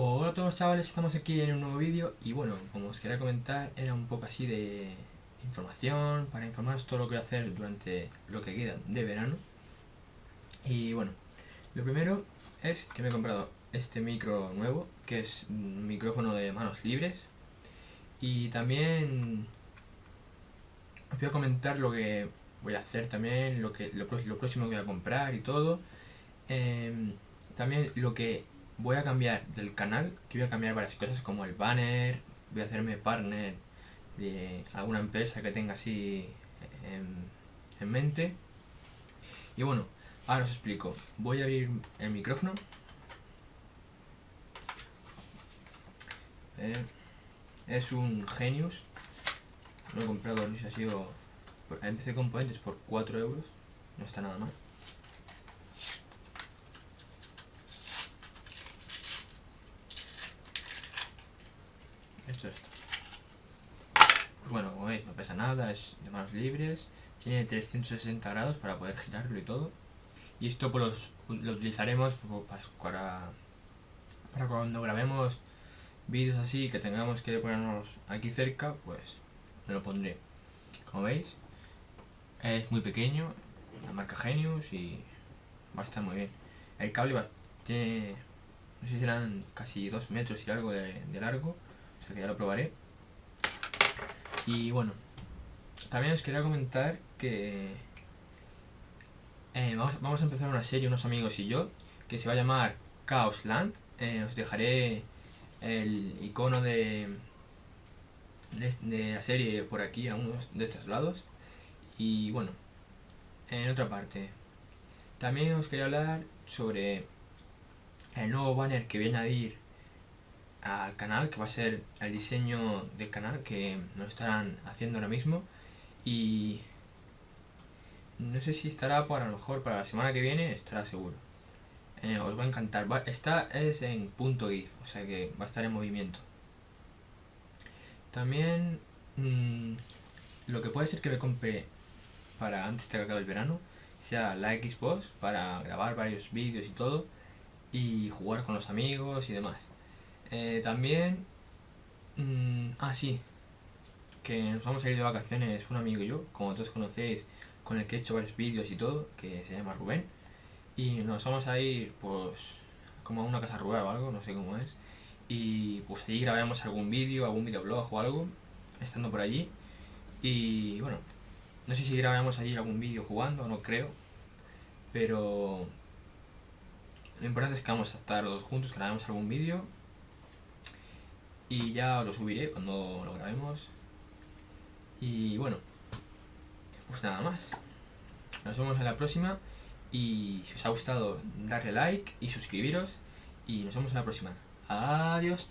Hola a todos chavales, estamos aquí en un nuevo vídeo y bueno, como os quería comentar, era un poco así de información, para informaros todo lo que voy a hacer durante lo que queda de verano. Y bueno, lo primero es que me he comprado este micro nuevo, que es un micrófono de manos libres. Y también os voy a comentar lo que voy a hacer también, lo, que, lo, próximo que voy a comprar y todo. Em, también lo que voy a cambiar del canal, que voy a cambiar varias cosas como el banner, voy a hacerme partner de alguna empresa que tenga así en, mente. Y bueno, ahora os explico. Voy a abrir el micrófono. es un Genius. Lo he comprado, sé, ha sido... Empecé componentes por 4 euros. No está nada mal. Esto. Pues bueno, como veis, no pesa nada, es de manos libres, tiene 360 grados para poder girarlo y todo. Y esto pues lo utilizaremos para, para cuando grabemos vídeos así que tengamos que ponernos aquí cerca, pues me lo pondré. Como veis, es muy pequeño, la marca Genius y va a estar muy bien. El cable va, tiene, no sé si serán casi 2 metros y algo de largo que ya lo probaré. Y bueno, también os quería comentar que eh, vamos, a empezar una serie, unos amigos y yo, que se va a llamar Chaos Land. Eh, os dejaré el icono de, de, la serie por aquí, a uno de estos lados. Y bueno, en otra parte, también os quería hablar sobre el nuevo banner que voy a añadir al canal, que va a ser el diseño del canal que nos estarán haciendo ahora mismo. Y no sé si estará para lo mejor para la semana que viene, estará seguro. Eh, os va a encantar. esta es en punto .gif, o sea que va a estar en movimiento. También mm, lo que puede ser que me compre para antes de que acabe el verano sea la Xbox para grabar varios vídeos y todo y jugar con los amigos y demás. Eh, también... Mm, ah, sí. Que nos vamos a ir de vacaciones un amigo y yo, como todos conocéis, con el que he hecho varios vídeos y todo, que se llama Rubén. Y nos vamos a ir, pues, como a una casa rural o algo, no sé cómo es. Y pues allí grabamos algún vídeo, algún videoblog o algo, estando por allí. Y bueno, no sé si grabamos allí algún vídeo jugando, no creo. Pero lo importante es que vamos a estar los juntos, grabemos algún vídeo y ya lo subiré cuando lo grabemos. Y bueno, pues nada más. Nos vemos en la próxima y si os ha gustado darle like y suscribiros y nos vemos en la próxima. Adiós.